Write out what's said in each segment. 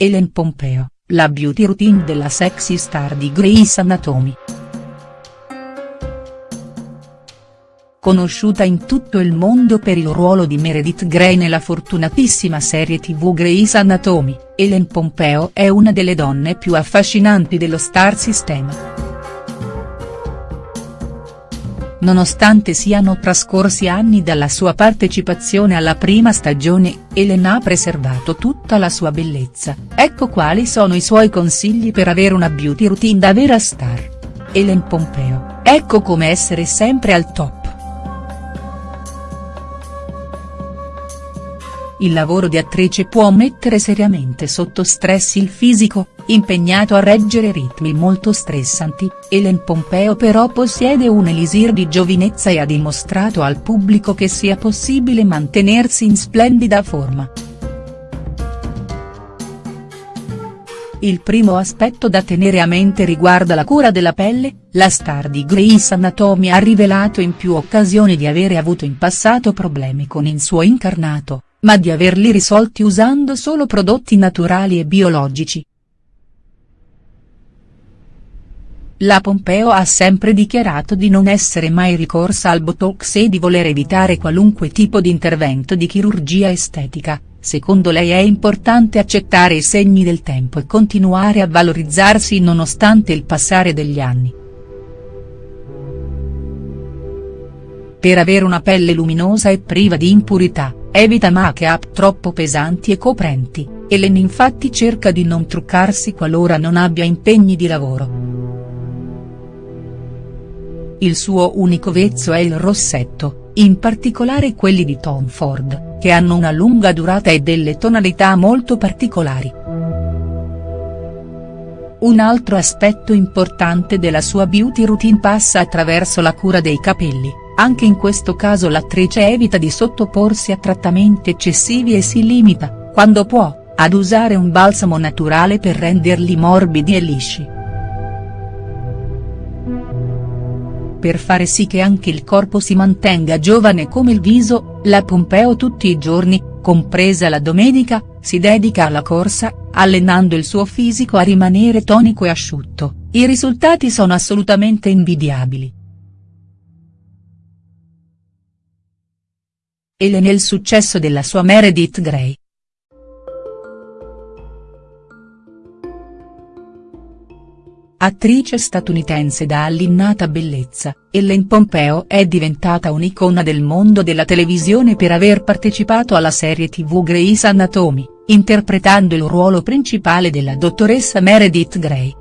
Ellen Pompeo, la beauty routine della sexy star di Grey's Anatomy. Conosciuta in tutto il mondo per il ruolo di Meredith Grey nella fortunatissima serie tv Grey's Anatomy, Ellen Pompeo è una delle donne più affascinanti dello star system. Nonostante siano trascorsi anni dalla sua partecipazione alla prima stagione, Elena ha preservato tutta la sua bellezza, ecco quali sono i suoi consigli per avere una beauty routine da vera star. Ellen Pompeo, ecco come essere sempre al top. Il lavoro di attrice può mettere seriamente sotto stress il fisico, impegnato a reggere ritmi molto stressanti, Ellen Pompeo però possiede un elisir di giovinezza e ha dimostrato al pubblico che sia possibile mantenersi in splendida forma. Il primo aspetto da tenere a mente riguarda la cura della pelle, la star di Grey's Anatomy ha rivelato in più occasioni di avere avuto in passato problemi con il suo incarnato, ma di averli risolti usando solo prodotti naturali e biologici. La Pompeo ha sempre dichiarato di non essere mai ricorsa al Botox e di voler evitare qualunque tipo di intervento di chirurgia estetica, secondo lei è importante accettare i segni del tempo e continuare a valorizzarsi nonostante il passare degli anni. Per avere una pelle luminosa e priva di impurità, evita make-up troppo pesanti e coprenti, Ellen infatti cerca di non truccarsi qualora non abbia impegni di lavoro. Il suo unico vezzo è il rossetto, in particolare quelli di Tom Ford, che hanno una lunga durata e delle tonalità molto particolari. Un altro aspetto importante della sua beauty routine passa attraverso la cura dei capelli, anche in questo caso l'attrice evita di sottoporsi a trattamenti eccessivi e si limita, quando può, ad usare un balsamo naturale per renderli morbidi e lisci. per fare sì che anche il corpo si mantenga giovane come il viso, la Pompeo tutti i giorni, compresa la domenica, si dedica alla corsa, allenando il suo fisico a rimanere tonico e asciutto, i risultati sono assolutamente invidiabili. Ele nel successo della sua Meredith Grey, Attrice statunitense da allinnata bellezza, Ellen Pompeo è diventata un'icona del mondo della televisione per aver partecipato alla serie tv Grey's Anatomy, interpretando il ruolo principale della dottoressa Meredith Grey.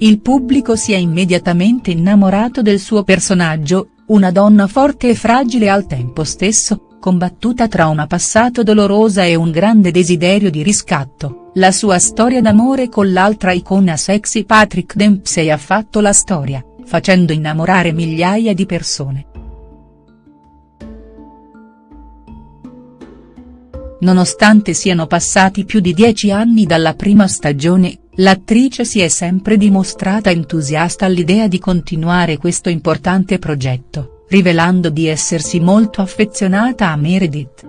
Il pubblico si è immediatamente innamorato del suo personaggio, una donna forte e fragile al tempo stesso, combattuta tra una passato dolorosa e un grande desiderio di riscatto, la sua storia d'amore con l'altra icona sexy Patrick Dempsey ha fatto la storia, facendo innamorare migliaia di persone. Nonostante siano passati più di dieci anni dalla prima stagione, l'attrice si è sempre dimostrata entusiasta all'idea di continuare questo importante progetto rivelando di essersi molto affezionata a Meredith.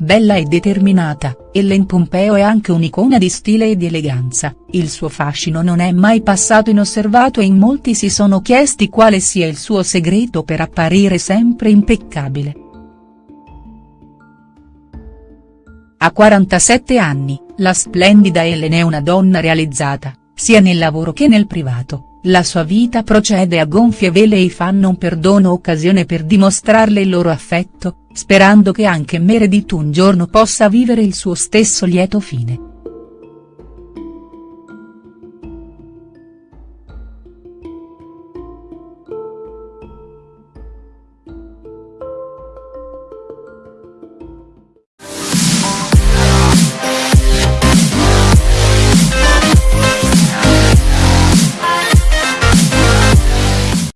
Bella e determinata, Ellen Pompeo è anche un'icona di stile e di eleganza, il suo fascino non è mai passato inosservato e in molti si sono chiesti quale sia il suo segreto per apparire sempre impeccabile. A 47 anni, la splendida Ellen è una donna realizzata, sia nel lavoro che nel privato la sua vita procede a gonfie vele e i fan non perdono occasione per dimostrarle il loro affetto, sperando che anche Meredith un giorno possa vivere il suo stesso lieto fine.